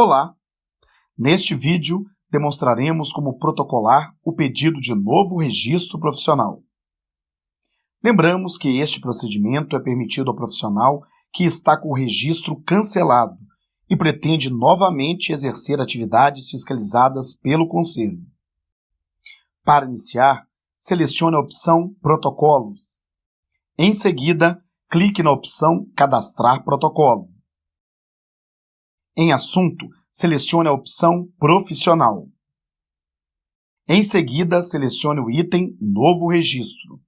Olá! Neste vídeo, demonstraremos como protocolar o pedido de novo registro profissional. Lembramos que este procedimento é permitido ao profissional que está com o registro cancelado e pretende novamente exercer atividades fiscalizadas pelo Conselho. Para iniciar, selecione a opção Protocolos. Em seguida, clique na opção Cadastrar protocolo. Em Assunto, selecione a opção Profissional. Em seguida, selecione o item Novo Registro.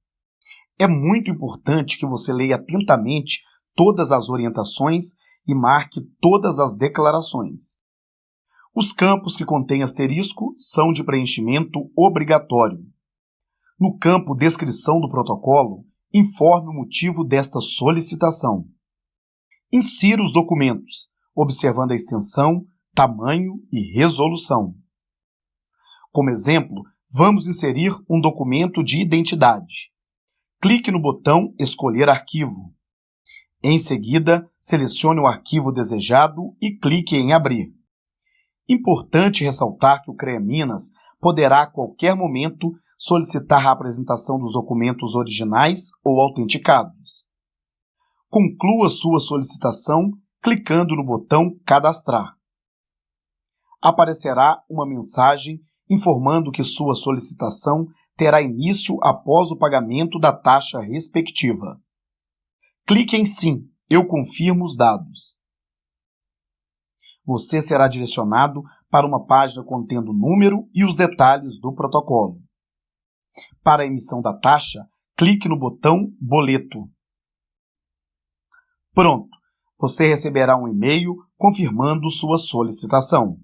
É muito importante que você leia atentamente todas as orientações e marque todas as declarações. Os campos que contêm asterisco são de preenchimento obrigatório. No campo Descrição do protocolo, informe o motivo desta solicitação. Insira os documentos, observando a extensão, tamanho e resolução. Como exemplo, vamos inserir um documento de identidade. Clique no botão Escolher arquivo. Em seguida, selecione o arquivo desejado e clique em Abrir. Importante ressaltar que o CREA Minas poderá a qualquer momento solicitar a apresentação dos documentos originais ou autenticados. Conclua sua solicitação clicando no botão Cadastrar. Aparecerá uma mensagem informando que sua solicitação terá início após o pagamento da taxa respectiva. Clique em Sim, eu confirmo os dados. Você será direcionado para uma página contendo o número e os detalhes do protocolo. Para a emissão da taxa, clique no botão Boleto. Pronto! Você receberá um e-mail confirmando sua solicitação.